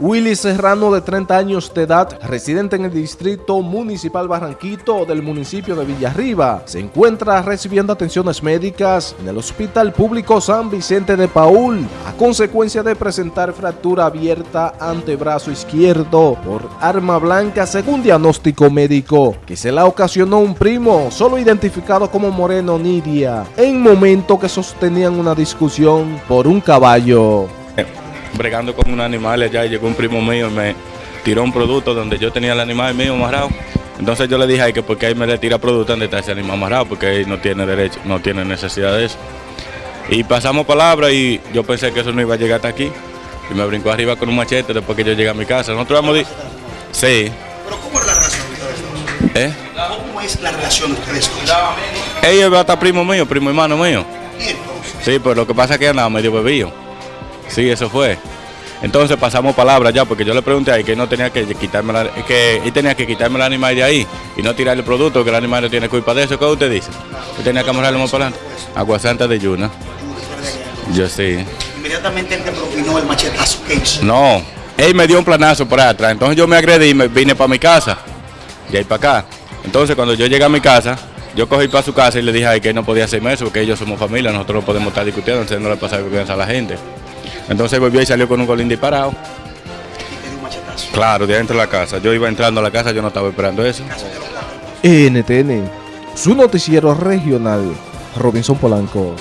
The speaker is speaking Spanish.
Willy Serrano, de 30 años de edad, residente en el distrito municipal Barranquito del municipio de Villarriba, se encuentra recibiendo atenciones médicas en el Hospital Público San Vicente de Paul a consecuencia de presentar fractura abierta antebrazo izquierdo por arma blanca según diagnóstico médico que se la ocasionó un primo solo identificado como Moreno Nidia en momento que sostenían una discusión por un caballo bregando con un animal allá y llegó un primo mío y me tiró un producto donde yo tenía el animal mío amarrado. Entonces yo le dije, ay, que porque ahí me le tira producto donde está ese animal amarrado, porque él no tiene derecho, no tiene necesidad de eso. Y pasamos palabras y yo pensé que eso no iba a llegar hasta aquí. Y me brincó arriba con un machete después que yo llegué a mi casa. Nosotros vamos Sí. ¿Pero cómo es la relación de ustedes? ¿Eh? ¿Cómo es la relación de ustedes dos? Ella va a estar primo mío, primo hermano mío. ¿Y entonces? Sí, pero lo que pasa es que andaba medio bebido. Sí, eso fue. Entonces pasamos palabras ya, porque yo le pregunté ahí que no tenía que quitarme la, que él tenía que quitarme el animal de ahí y no tirarle el producto, que el animal no tiene culpa de eso. ¿Qué usted dice? Yo tenía que amarrarlo más para adelante. Agua Santa de Yuna. Yo sí. Inmediatamente él te propinó el machetazo. ¿Qué hizo? No, él me dio un planazo por atrás. Entonces yo me agredí y me vine para mi casa. Y ahí para acá. Entonces cuando yo llegué a mi casa, yo cogí para su casa y le dije ay, que él no podía hacerme eso, porque ellos somos familia, nosotros no podemos estar discutiendo, entonces no le pasa confianza a la gente. Entonces volvió y salió con un golín disparado. Claro, de adentro de la casa. Yo iba entrando a la casa, yo no estaba esperando eso. NTN, su noticiero regional, Robinson Polanco.